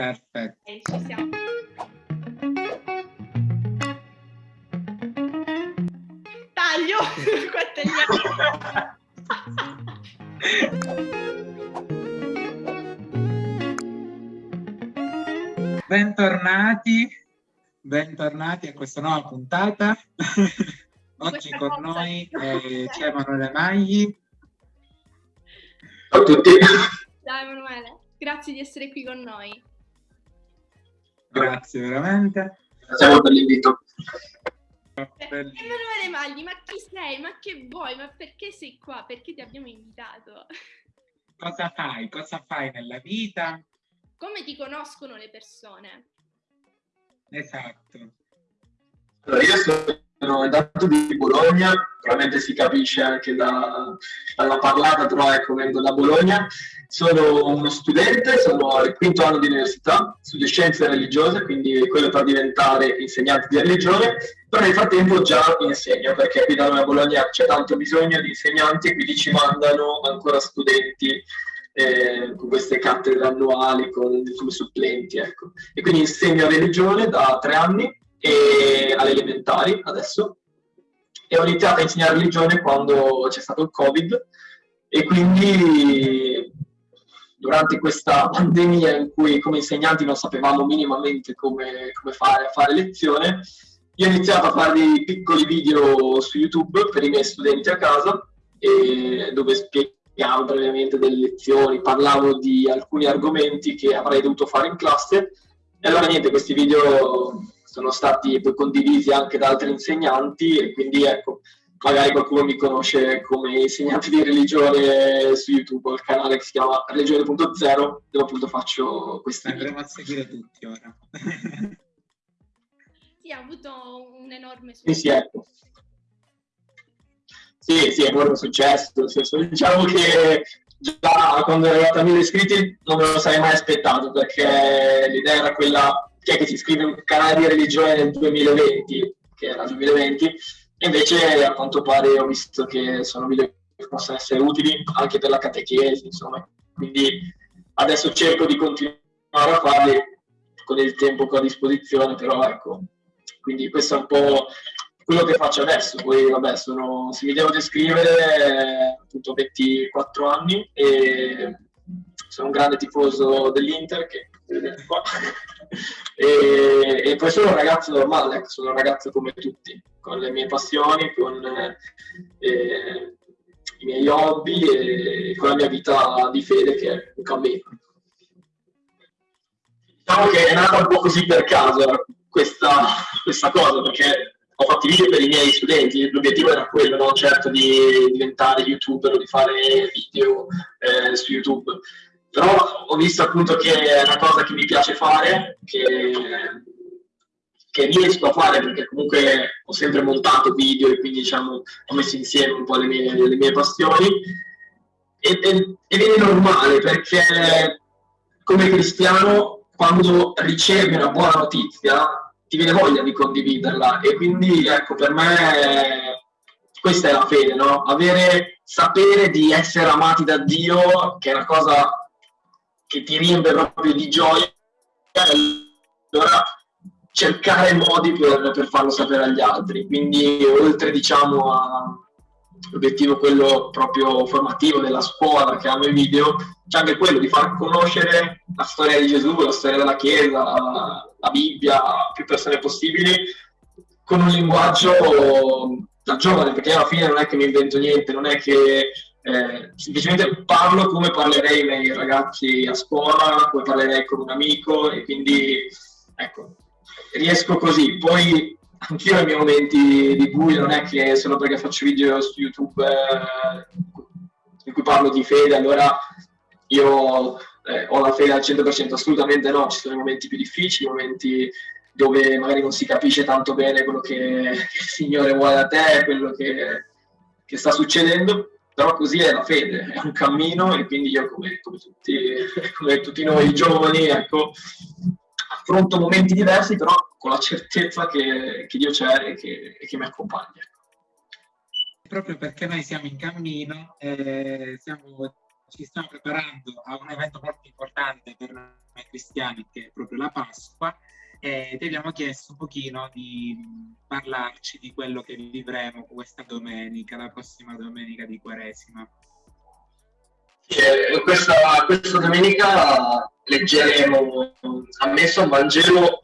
Perfetto. Ok, ci siamo. Taglio! Bentornati, bentornati a questa nuova puntata. Oggi con cosa. noi eh, c'è Emanuele Magli. Ciao a tutti. Ciao Emanuele, grazie di essere qui con noi. Grazie veramente. Grazie per l'invito. Eh, Belli- Emanuele Magli, ma chi sei? Ma che vuoi? Ma perché sei qua? Perché ti abbiamo invitato? Cosa fai? Cosa fai nella vita? Come ti conoscono le persone? Esatto. Allora, io sono intanto di Bologna, probabilmente si capisce anche da- dalla parlata, però ecco, vengo da Bologna. Sono uno studente, sono al quinto anno di università, studio scienze religiose, quindi quello per diventare insegnante di religione, però nel frattempo già insegno, perché qui da noi a Bologna c'è tanto bisogno di insegnanti e quindi ci mandano ancora studenti eh, con queste cattedre annuali con- come supplenti. Ecco. E quindi insegno religione da tre anni e alle elementari adesso. E ho iniziato a insegnare religione quando c'è stato il covid. E quindi durante questa pandemia in cui come insegnanti non sapevamo minimamente come, come fare fare lezione io ho iniziato a fare dei piccoli video su youtube per i miei studenti a casa dove spiegavo brevemente delle lezioni parlavo di alcuni argomenti che avrei dovuto fare in classe. E allora niente, questi video sono stati poi condivisi anche da altri insegnanti e quindi ecco, magari qualcuno mi conosce come insegnante di religione su YouTube, il canale che si chiama religione.0 dove appunto faccio video. Andremo a seguire tutti ora. Sì, ha avuto un enorme Sì, sì, ecco. Sì, sì, è un successo, nel senso, diciamo che già quando ero arrivato a 1000 iscritti non me lo sarei mai aspettato perché l'idea era quella chi è che si iscrive un canale di religione nel 2020, che era il 2020, e invece a quanto pare ho visto che sono video che possono essere utili anche per la catechesi, insomma, quindi adesso cerco di continuare a farli con il tempo che ho a disposizione, però ecco, quindi questo è un po' quello che faccio adesso. Poi, vabbè, sono, se mi devo descrivere, appunto 24 anni e sono un grande tifoso dell'Inter, che e, e poi sono un ragazzo normale, ecco, sono un ragazzo come tutti, con le mie passioni, con eh, eh, i miei hobby e con la mia vita di fede che è un cammino. Diciamo che è nata un po' così per caso questa, questa cosa, perché ho fatto i video per i miei studenti, l'obiettivo era quello, non certo di diventare youtuber o di fare video eh, su YouTube. Però ho visto appunto che è una cosa che mi piace fare, che, che riesco a fare perché comunque ho sempre montato video e quindi diciamo ho messo insieme un po' le mie, le mie passioni è, ed è normale perché come cristiano quando ricevi una buona notizia ti viene voglia di condividerla e quindi ecco per me questa è la fede, no? Avere, sapere di essere amati da Dio, che è una cosa che ti riempie proprio di gioia, allora cercare modi per, per farlo sapere agli altri. Quindi oltre diciamo all'obiettivo quello proprio formativo della scuola che hanno i video, c'è anche quello di far conoscere la storia di Gesù, la storia della Chiesa, la, la Bibbia a più persone possibili con un linguaggio da giovane, perché alla fine non è che mi invento niente, non è che eh, semplicemente parlo come parlerei ai ragazzi a scuola, come parlerei con un amico e quindi ecco, riesco così. Poi anch'io ho i miei momenti di buio, non è che solo perché faccio video su YouTube eh, in cui parlo di fede, allora io eh, ho la fede al 100%, assolutamente no, ci sono i momenti più difficili, i momenti dove magari non si capisce tanto bene quello che, che il Signore vuole da te, quello che, che, sta succedendo, però così è la fede, è un cammino e quindi io come, come, tutti, come tutti, noi giovani ecco, affronto momenti diversi, però con la certezza che, che Dio c'è e che, che mi accompagna. Proprio perché noi siamo in cammino, eh, siamo ci stiamo preparando a un evento molto importante per noi cristiani che è proprio la Pasqua e ti abbiamo chiesto un pochino di parlarci di quello che vivremo questa domenica, la prossima domenica di Quaresima. Eh, questa, questa, domenica leggeremo ammesso un Vangelo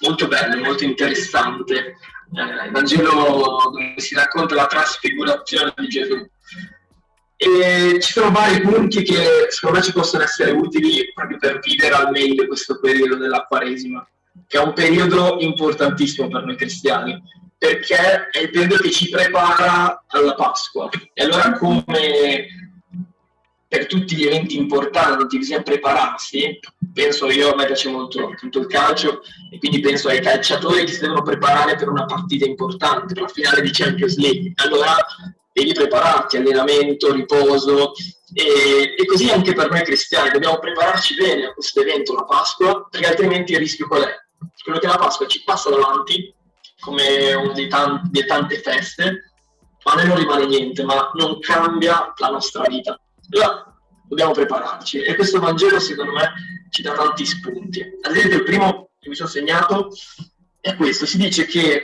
molto bello, molto interessante, eh, il Vangelo dove si racconta la trasfigurazione di Gesù. E ci sono vari punti che secondo me ci possono essere utili proprio per vivere al meglio questo periodo della Quaresima, che è un periodo importantissimo per noi cristiani, perché è il periodo che ci prepara alla Pasqua. E allora come per tutti gli eventi importanti bisogna prepararsi, penso io, a me piace molto tutto il calcio, e quindi penso ai calciatori che si devono preparare per una partita importante, per la finale di Champions League. Allora devi prepararti, allenamento, riposo, e, e, così anche per noi cristiani, dobbiamo prepararci bene a questo evento, la Pasqua, perché altrimenti il rischio qual è? Quello che la Pasqua ci passa davanti, come una delle tante, tante feste, ma a noi non rimane niente, ma non cambia la nostra vita allora, dobbiamo prepararci e questo Vangelo secondo me ci dà tanti spunti. Ad esempio il primo che mi sono segnato è questo, si dice che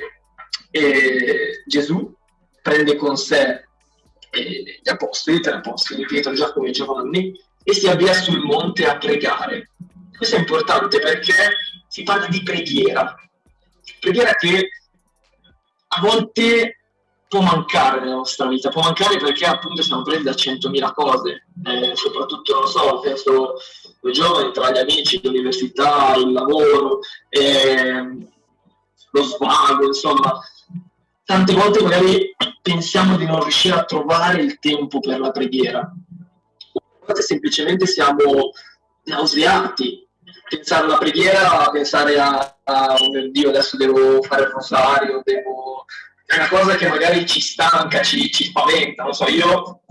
eh, Gesù prende con sé eh, gli apostoli, tre apostoli, Pietro, Giacomo e Giovanni, e si avvia sul monte a pregare. Questo è importante perché si parla di preghiera, preghiera che a volte può mancare nella nostra vita, può mancare perché appunto siamo presi da centomila cose, eh, soprattutto, non so, penso ai giovani, tra gli amici, l'università, il lavoro, eh, lo svago, insomma, tante volte magari pensiamo di non riuscire a trovare il tempo per la preghiera, a volte semplicemente siamo nauseati, pensare alla preghiera, pensare a, a oh mio Dio, adesso devo fare il rosario, devo è una cosa che magari ci stanca, ci, ci spaventa, non so, io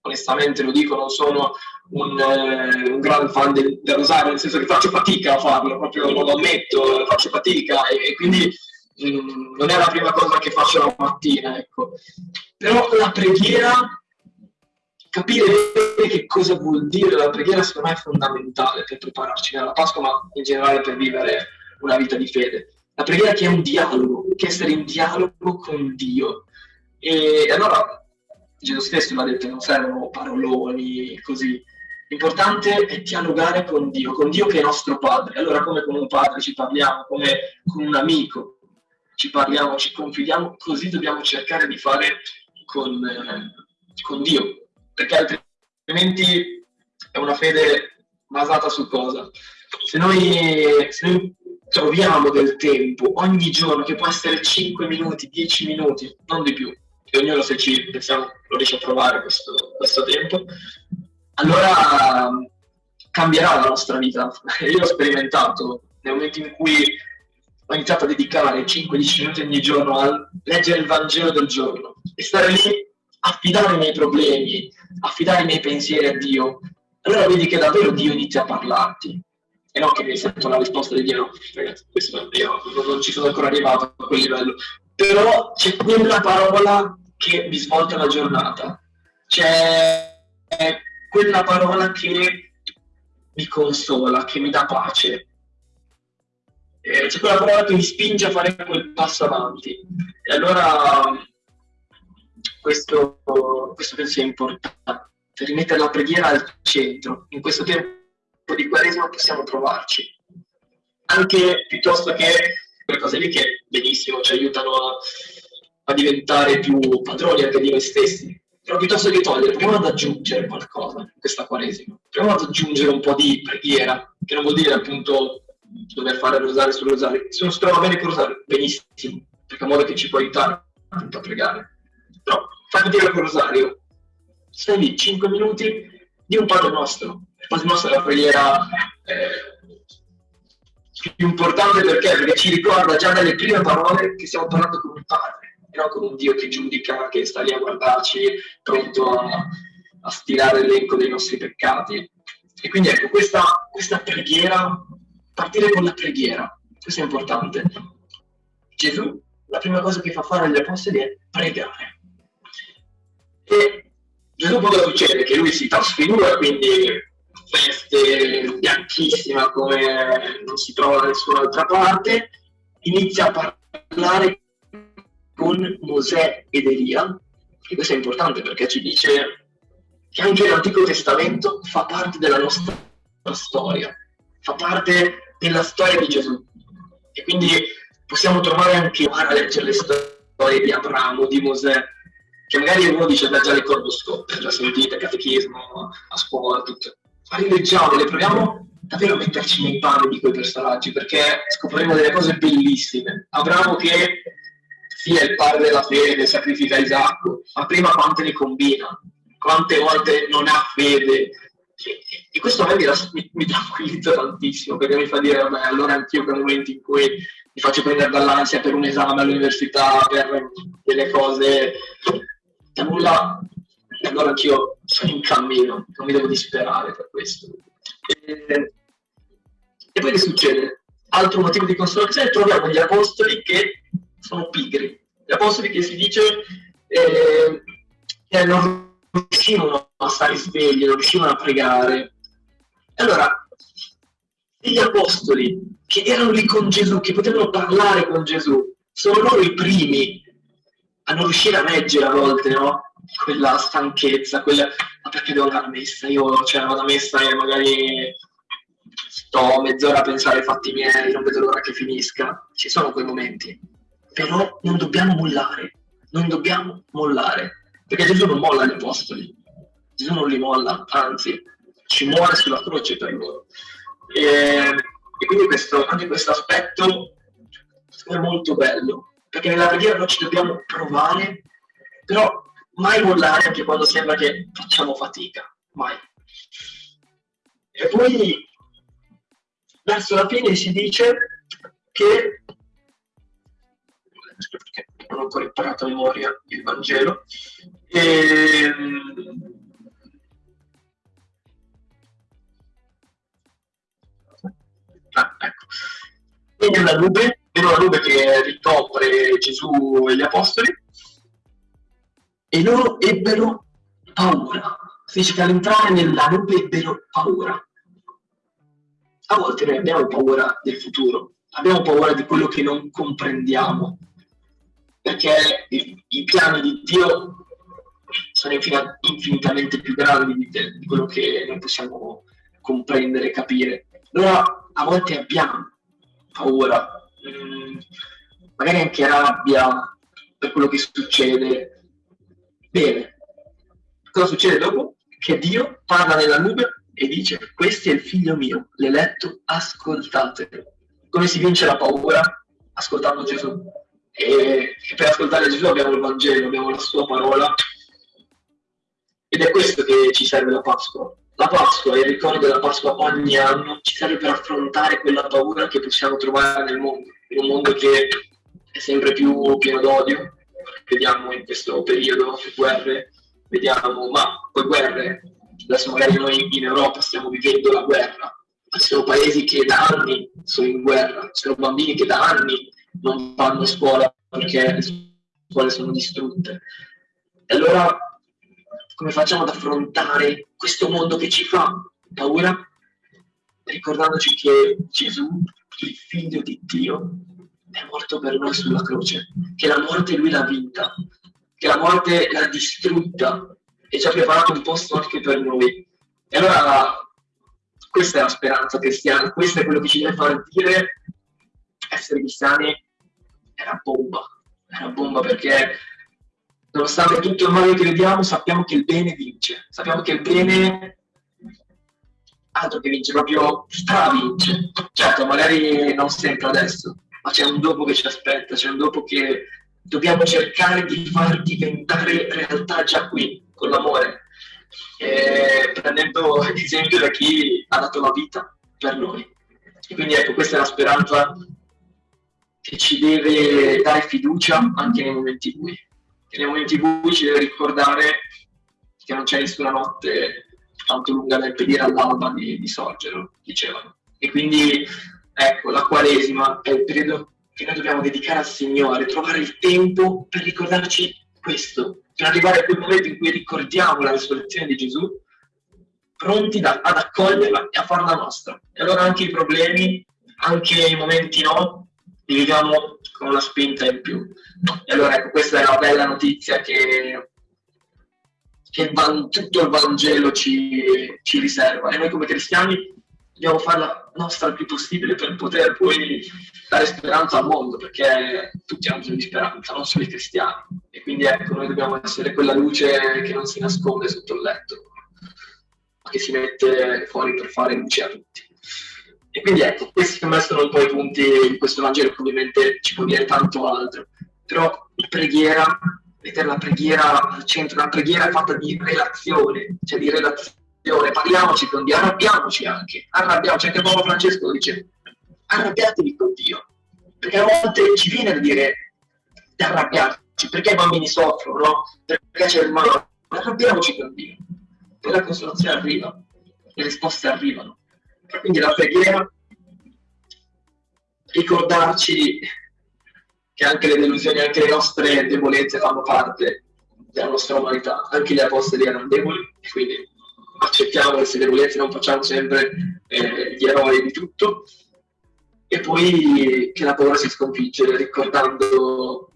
onestamente lo dico, non sono un, eh, un gran fan del, del, rosario, nel senso che faccio fatica a farlo, proprio lo ammetto, faccio fatica e, e quindi mh, mm, non è la prima cosa che faccio la mattina, ecco. Però la preghiera, capire che cosa vuol dire la preghiera secondo me è fondamentale per prepararci alla Pasqua, ma in generale per vivere una vita di fede. La preghiera che è un dialogo, che è essere in dialogo con Dio. E allora Gesù stesso l'ha detto, non servono paroloni così. L'importante è dialogare con Dio, con Dio che è nostro padre. Allora come con un padre ci parliamo, come con un amico ci parliamo, ci confidiamo, così dobbiamo cercare di fare con, eh, con Dio, perché altrimenti è una fede basata su cosa? Se noi, se noi troviamo del tempo ogni giorno, che può essere 5 minuti, 10 minuti, non di più, e ognuno se ci pensiamo lo riesce a trovare questo, questo tempo, allora cambierà la nostra vita. Io l'ho sperimentato nel momento in cui ho iniziato a dedicare 5-10 minuti ogni giorno a leggere il Vangelo del giorno e stare lì, affidare i miei problemi, affidare i miei pensieri a Dio, allora vedi che davvero Dio inizia a parlarti. E non che mi sento la risposta di Dio, ragazzi, questo io non ci sono ancora arrivato a quel livello, però c'è quella parola che mi svolta la giornata, c'è quella parola che mi consola, che mi dà pace, eh, c'è quella parola che mi spinge a fare quel passo avanti. E allora questo, questo penso sia importante, rimettere la preghiera al centro. In questo tempo di Quaresima possiamo provarci. Anche piuttosto che quelle cose lì che benissimo ci aiutano a, a diventare più padroni anche di noi stessi. Però piuttosto che togliere, proviamo ad aggiungere qualcosa in questa Quaresima. Proviamo ad aggiungere un po' di preghiera, che non vuol dire appunto dover fare rosario sul rosario. Se non si trova bene il rosario, benissimo, perché è un modo che ci può aiutare appunto a pregare. Però fatti dire il rosario, stai lì 5 minuti di un Padre nostro, Padre nostro è la preghiera eh, più importante perché? Perché ci ricorda già dalle prime parole che stiamo parlando con un padre, e non con un Dio che giudica, che sta lì a guardarci, pronto a, a stilare l'elenco dei nostri peccati. E quindi ecco, questa, questa preghiera, partire con la preghiera, questo è importante. Gesù, la prima cosa che fa fare agli apostoli è pregare. E Gesù cosa succede? Che lui si trasfigura, quindi feste bianchissima come non si trova da nessun'altra parte, inizia a parlare con Mosè ed Elia, e questo è importante perché ci dice che anche l'Antico Testamento fa parte della nostra storia, fa parte della storia di Gesù. E quindi possiamo trovare anche a leggere le storie di Abramo, di Mosè, che magari uno dice da già le conosco, già sentite, catechismo, a scuola, tutto. Ma rileggiamole, proviamo davvero a metterci nei panni di quei personaggi, perché scopriremo delle cose bellissime. Abramo che è il padre della fede, sacrifica Isacco, ma prima quante ne combina, quante volte non ha fede. E questo a me mi, mi, mi tranquillizza tantissimo, perché mi fa dire, vabbè, allora anch'io per momenti in cui mi faccio prendere dall'ansia per un esame all'università, per delle cose nulla, allora anch'io sono in cammino, non mi devo disperare per questo. E, e poi che succede? Altro motivo di consolazione, troviamo gli apostoli che sono pigri. Gli apostoli che si dice eh, che non riuscivano a stare svegli, non riuscivano a pregare. Allora, gli apostoli che erano lì con Gesù, che potevano parlare con Gesù, sono loro i primi a non riuscire a leggere a volte, no? Quella stanchezza, quella... ma perché devo andare a messa? Io cioè, vado a messa e magari sto mezz'ora a pensare ai fatti miei, non vedo l'ora che finisca. Ci sono quei momenti però non dobbiamo mollare, non dobbiamo mollare, perché Gesù non molla gli apostoli, Gesù non li molla, anzi ci muore sulla croce per loro. E, e quindi questo, anche questo aspetto è molto bello, perché nella preghiera noi ci dobbiamo provare, però mai mollare anche quando sembra che facciamo fatica, mai. E poi verso la fine si dice che perché non ho ancora imparato a memoria il Vangelo. E, ehm, ah, ecco. Vede una nube, vede una nube che ricopre Gesù e gli Apostoli e loro ebbero paura. Si dice che all'entrare nella nube ebbero paura. A volte noi abbiamo paura del futuro, abbiamo paura di quello che non comprendiamo, perché i, piani di Dio sono infin- infinitamente più grandi di, quello che noi possiamo comprendere capire. Allora a volte abbiamo paura, mh, mm, magari anche rabbia per quello che succede. Bene, cosa succede dopo? Che Dio parla nella nube e dice questo è il figlio mio, l'eletto, ascoltatelo. Come si vince la paura? Ascoltando Gesù e, e per ascoltare Gesù abbiamo il Vangelo, abbiamo la sua parola ed è questo che ci serve la Pasqua. La Pasqua, il ricordo della Pasqua ogni anno, ci serve per affrontare quella paura che possiamo trovare nel mondo, in un mondo che è sempre più pieno d'odio. Vediamo in questo periodo guerre, vediamo, ma poi guerre, adesso magari noi in Europa stiamo vivendo la guerra, ma sono paesi che da anni sono in guerra, sono bambini che da anni non vanno a scuola perché le scuole sono distrutte. E allora come facciamo ad affrontare questo mondo che ci fa paura? Ricordandoci che Gesù, il figlio di Dio, è morto per noi sulla croce, che la morte lui l'ha vinta, che la morte l'ha distrutta e ci ha preparato un posto anche per noi. E allora questa è la speranza cristiana, questo è quello che ci deve far dire essere cristiani era bomba, era bomba perché nonostante tutto il male che vediamo sappiamo che il bene vince, sappiamo che il bene altro che vince, proprio stravince. Certo, magari non sempre adesso, ma c'è un dopo che ci aspetta, c'è un dopo che dobbiamo cercare di far diventare realtà già qui, con l'amore. E prendendo esempio da chi ha dato la vita per noi. E quindi ecco, questa è la speranza che ci deve dare fiducia anche nei momenti bui. Nei momenti bui ci deve ricordare che non c'è nessuna notte tanto lunga da impedire all'alba di, di sorgere, dicevano. E quindi ecco, la Quaresima è il periodo che noi dobbiamo dedicare al Signore, trovare il tempo per ricordarci questo, per arrivare a quel momento in cui ricordiamo la risurrezione di Gesù, pronti da, ad accoglierla e a farla nostra. E allora anche i problemi, anche i momenti no, li viviamo con una spinta in più. E allora ecco, questa è la bella notizia che, che il, tutto il Vangelo ci, ci riserva. E noi come cristiani dobbiamo farla nostra il più possibile per poter poi dare speranza al mondo, perché tutti hanno bisogno di speranza, non solo i cristiani. E quindi ecco, noi dobbiamo essere quella luce che non si nasconde sotto il letto, ma che si mette fuori per fare luce a tutti. E quindi ecco, questi per me sono i punti in questo Vangelo, ovviamente ci può dire tanto altro. Però preghiera, mettere la preghiera al centro, una preghiera fatta di relazione, cioè di relazione. Parliamoci con Dio, arrabbiamoci anche, arrabbiamoci, anche Paolo Francesco dice, arrabbiatevi con Dio, perché a volte ci viene da dire di arrabbiarci, perché i bambini soffrono, no? perché c'è il male, arrabbiamoci con Dio, poi la consolazione arriva, le risposte arrivano, quindi la preghiera, ricordarci che anche le delusioni, anche le nostre debolezze fanno parte della nostra umanità, anche gli apostoli erano deboli, quindi accettiamo queste debolezze, non facciamo sempre eh, gli eroi di tutto, e poi che la paura si sconfigge ricordando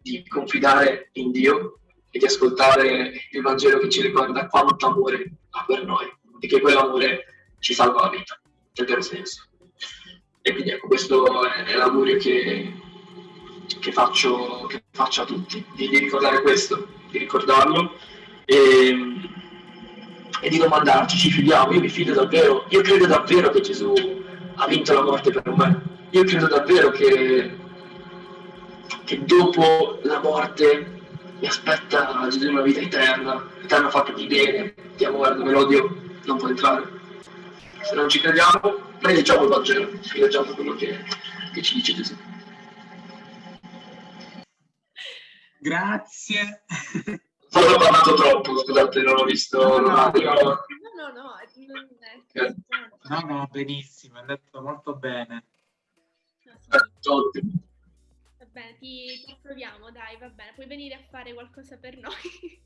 di confidare in Dio e di ascoltare il Vangelo che ci ricorda quanto amore ha per noi e che quell'amore ci salva la vita, nel vero senso. E quindi ecco, questo è, l'augurio che, che, faccio, che faccio a tutti, di, di ricordare questo, di ricordarlo. E, e di domandarci, ci fidiamo, io mi fido davvero, io credo davvero che Gesù ha vinto la morte per me, io credo davvero che, che dopo la morte mi aspetta Gesù una vita eterna, eterna fatta di bene, di amore, dove l'odio non può entrare. Se non ci crediamo, leggiamo il Vangelo, leggiamo quello che, che ci dice Gesù. Grazie. Forse ho parlato troppo, scusate, non ho visto no, no, no, no, no, no, no, benissimo, è andato molto bene. Ottimo. Va bene, ti, ti approviamo, dai, va bene, puoi venire a fare qualcosa per noi.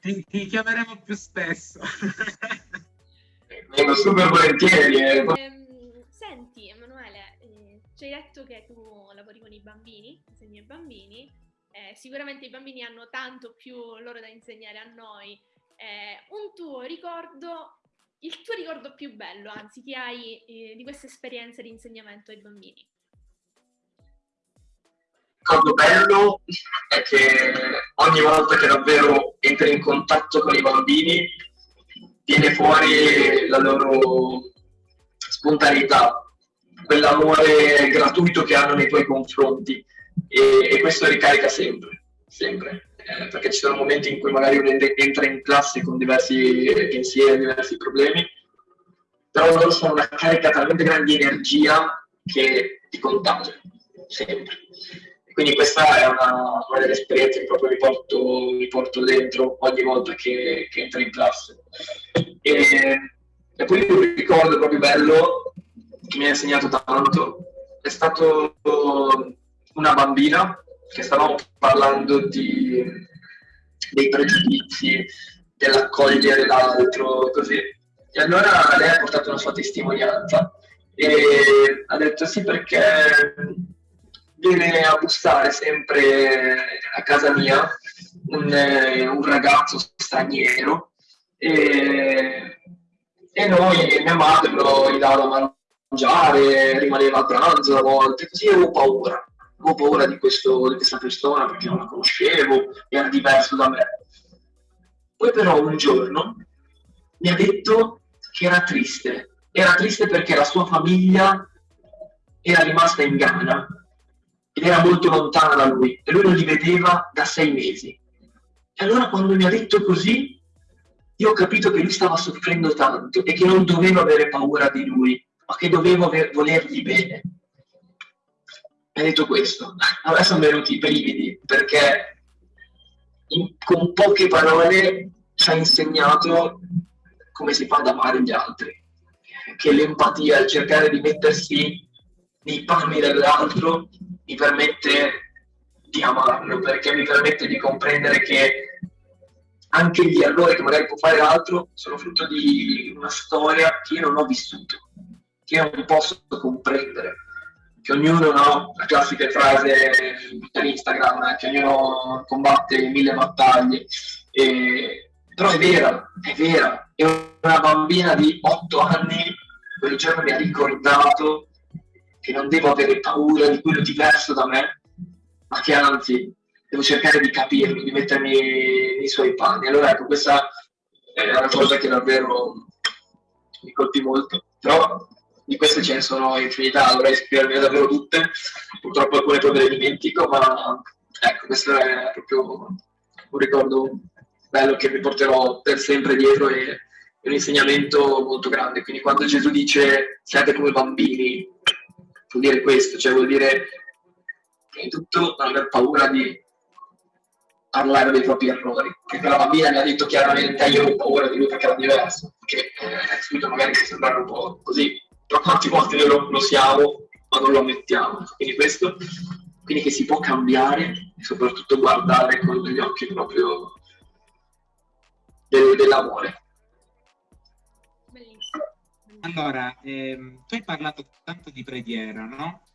Ti, ti chiameremo più spesso. Vengo super volentieri. Eh. Ehm, senti, Emanuele, eh, ci hai detto che tu lavori con i bambini, insegni ai bambini, eh, sicuramente i bambini hanno tanto più loro da insegnare a noi. Eh, un tuo ricordo, il tuo ricordo più bello, anzi, che hai eh, di questa esperienza di insegnamento ai bambini? Il ricordo bello è che ogni volta che davvero entri in contatto con i bambini viene fuori la loro spontaneità, quell'amore gratuito che hanno nei tuoi confronti e, e questo ricarica sempre, sempre. Eh, perché ci sono momenti in cui magari uno entra in classe con diversi pensieri, diversi problemi, però loro sono una carica talmente grande di energia che ti contagia, sempre. Quindi questa è una, una delle esperienze che proprio mi porto, mi porto dentro ogni volta che, che entro in classe. E, e poi un ricordo proprio bello che mi ha insegnato tanto è stato una bambina che stavamo parlando di, dei pregiudizi, dell'accogliere l'altro, così. E allora lei ha portato una sua testimonianza e ha detto sì perché viene a bussare sempre a casa mia un, un ragazzo straniero e, e noi, mia madre lo gli dava da mangiare, rimaneva a pranzo a volte, così avevo paura avevo paura di, questo, di questa persona perché non la conoscevo, era diverso da me. Poi però un giorno mi ha detto che era triste. Era triste perché la sua famiglia era rimasta in Ghana ed era molto lontana da lui. E lui non li vedeva da sei mesi. E allora quando mi ha detto così, io ho capito che lui stava soffrendo tanto e che non dovevo avere paura di lui, ma che dovevo volergli bene. Hai detto questo, a sono venuti i brividi perché in, con poche parole ci ha insegnato come si fa ad amare gli altri, che l'empatia, il cercare di mettersi nei panni dell'altro mi permette di amarlo, perché mi permette di comprendere che anche gli errori che magari può fare l'altro sono frutto di una storia che io non ho vissuto, che io non posso comprendere. Che ognuno, no, la classica frase per Instagram, che ognuno combatte mille battaglie, e... però è vera, è vera. E una bambina di otto anni quel giorno mi ha ricordato che non devo avere paura di quello diverso da me, ma che anzi devo cercare di capirlo, di mettermi nei suoi panni. Allora ecco, questa è una cosa che davvero mi colpì molto, però di queste ce ne sono infinità, dovrei scrivermi davvero tutte, purtroppo alcune me le dimentico, ma ecco, questo è proprio un ricordo bello che mi porterò per sempre dietro e è un insegnamento molto grande. Quindi quando Gesù dice siate come bambini, vuol dire questo, cioè vuol dire prima di tutto non aver paura di parlare dei propri errori. Perché la bambina mi ha detto chiaramente io ho paura di lui perché era diverso, che eh, subito magari può sembrare un po' così, però quante volte noi lo, lo siamo ma non lo ammettiamo. Quindi questo, quindi che si può cambiare e soprattutto guardare con gli occhi proprio del, dell'amore. Allora, ehm, tu hai parlato tanto di preghiera, no?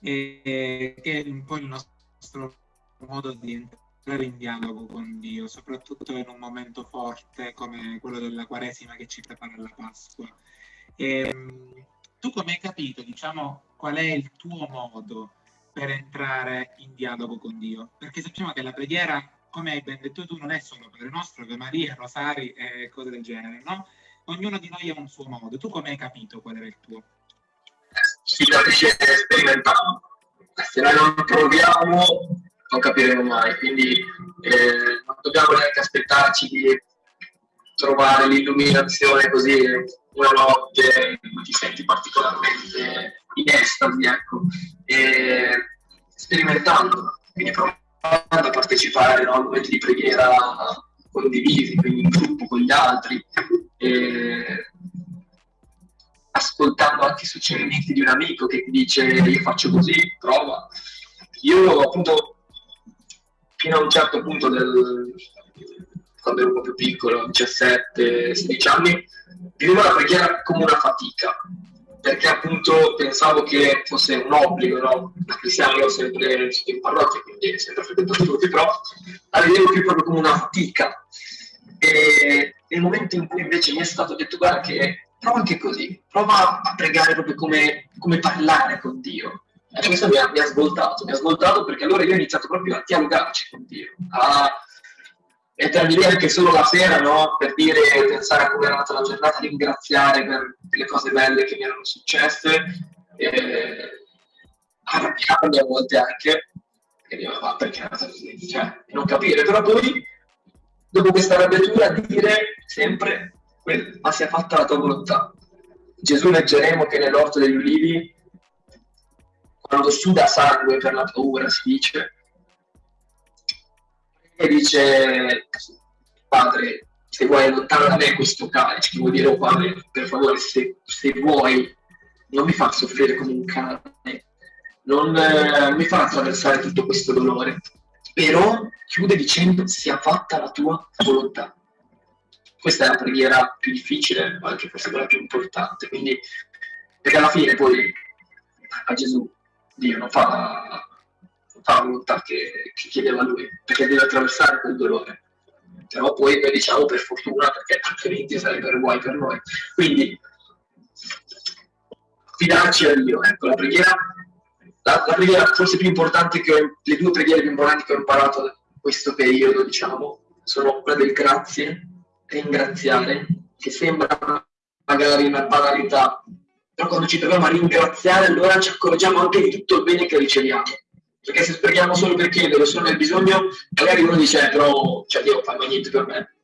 E, che è un po' il nostro modo di entrare in dialogo con Dio, soprattutto in un momento forte come quello della Quaresima che ci prepara alla Pasqua. E, ehm, tu come hai capito, diciamo, qual è il tuo modo per entrare in dialogo con Dio? Perché sappiamo che la preghiera, come hai ben detto tu, non è solo Padre Nostro, Ave Maria, Rosari e cose del genere, no? Ognuno di noi ha un suo modo. Tu come hai capito qual era il tuo? Si capisce sperimentando. Se noi non proviamo, non capiremo mai. Quindi eh, non dobbiamo neanche aspettarci di trovare l'illuminazione così una notte in ti senti particolarmente in estasi, ecco. E sperimentando, quindi provando a partecipare no, a momenti di preghiera condivisi, quindi in gruppo con gli altri, eh, ascoltando anche i suggerimenti di un amico che ti dice io faccio così, prova. Io appunto fino a un certo punto del, quando ero un po' più piccolo, 17-16 anni, vivevo la preghiera come una fatica, perché appunto pensavo che fosse un obbligo, no? Da cristiano io ho sempre in parrocchia, quindi sempre frequentato tutti, però la vedevo più proprio come una fatica. E nel momento in cui invece mi è stato detto guarda che prova anche così, prova a pregare proprio come, come parlare con Dio. E questo mi ha, mi ha, svoltato, mi ha svoltato perché allora io ho iniziato proprio a dialogarci con Dio, a mettermi lì anche solo la sera, no? Per dire, pensare a come era andata la giornata, ringraziare per le cose belle che mi erano successe, e arrabbiarmi a volte anche, e dico, ma perché andata così? Cioè, non capire, però poi dopo questa arrabbiatura dire sempre ma sia fatta la tua volontà. Gesù leggeremo che nell'orto degli ulivi, quando suda sangue per la paura, si dice, e dice, Padre, se vuoi allontanare da me questo calice, che vuol dire, oh Padre, per favore, se, se vuoi, non mi fa soffrire come un cane, non eh, mi fa attraversare tutto questo dolore, però chiude dicendo sia fatta la tua volontà. Questa è la preghiera più difficile, ma anche forse quella più importante, quindi perché alla fine poi a Gesù Dio non fa, non fa la volontà che, che chiedeva lui, perché deve attraversare quel dolore. Però poi noi diciamo per fortuna, perché altrimenti sarebbero guai per noi. Quindi fidarci a Dio, ecco, la preghiera la, la, preghiera forse più importante che ho, le due preghiere più importanti che ho imparato in questo periodo, diciamo, sono quella del grazie, ringraziare, che sembra magari una banalità, però quando ci troviamo a ringraziare allora ci accorgiamo anche di tutto il bene che riceviamo. Perché se preghiamo solo per chiedere, solo nel bisogno, magari uno dice, eh, però cioè, Dio fa niente per me.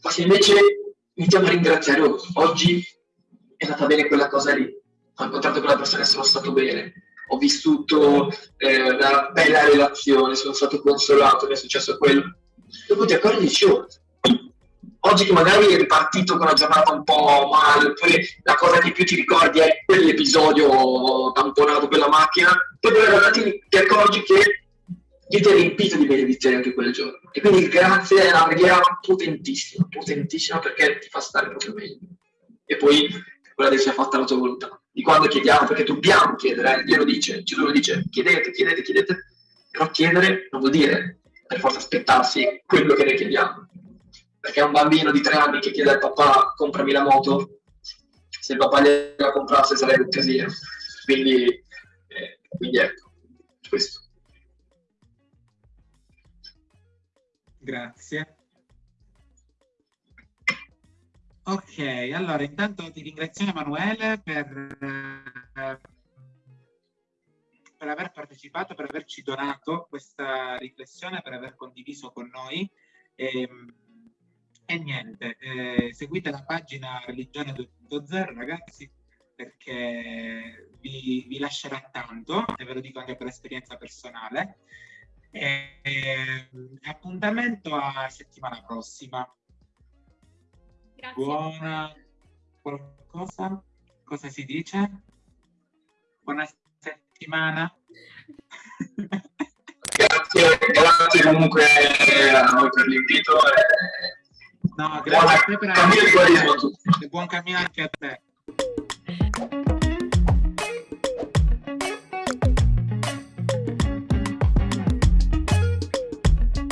Ma se invece iniziamo a ringraziare, oh, oggi è andata bene quella cosa lì, ho incontrato quella persona e sono stato bene, ho vissuto eh, una bella relazione, sono stato consolato, mi è successo quello. Dopo ti accorgi dici, oh, oggi che magari è ripartito con una giornata un po' male, oppure la cosa che più ti ricordi è quell'episodio tamponato per la macchina, poi dopo ti accorgi che Dio ti ha riempito di benedizioni anche quel giorno. E quindi il grazie è una preghiera potentissima, potentissima perché ti fa stare proprio meglio. E poi quella che sia fatta la tua volontà. Di quando chiediamo, perché dobbiamo chiedere, eh? Dio lo dice, Gesù lo dice, chiedete, chiedete, chiedete, però chiedere non vuol dire per forza aspettarsi quello che noi chiediamo. Perché un bambino di tre anni che chiede al papà comprami la moto, se il papà gliela comprasse sarebbe un casino. Quindi, eh, quindi ecco, questo. Grazie. Ok, allora intanto ti ringrazio Emanuele per, eh, per aver partecipato, per averci donato questa riflessione, per aver condiviso con noi. E, ehm, e niente, eh, seguite la pagina Religione 2.0 ragazzi perché vi, vi lascerà tanto e ve lo dico anche per esperienza personale e, ehm, appuntamento a settimana prossima. Grazie. Buona qualcosa? Cosa si dice? Buona settimana. grazie, grazie comunque a voi per l'invito. No, grazie buona, a te per cammino di buon cammino anche a te.